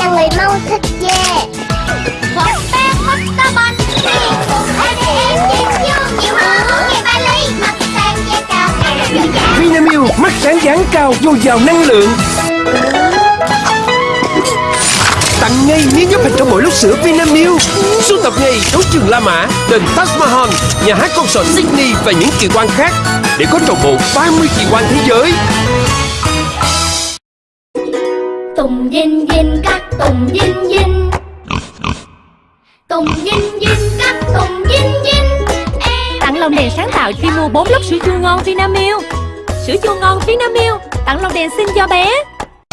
là người mau thích dê Một bé mất ta bánh em chiên chiêu Nhiều hơn muốn nghe ba ly Mặt sang dê cao Vinamilk mắt sáng dáng cao dồi dào năng lượng. Tặng ngay miếng giúp hình trong mỗi lúc sữa Vinamilk. Sưu tập ngay đấu trường La Mã, đền Taj Mahal, nhà hát concert Sydney và những kỳ quan khác. Để có trọn bộ 30 kỳ quan thế giới. Tùng dinh dinh các tùng dinh dinh Tùng dinh dinh các tùng dinh dinh Em Tặng lồng đèn sáng tạo khi mua 4 lốc sữa chua ngon Vinamilk. Sữa chua ngon Vinamilk. Tặng lồng đèn xinh cho bé.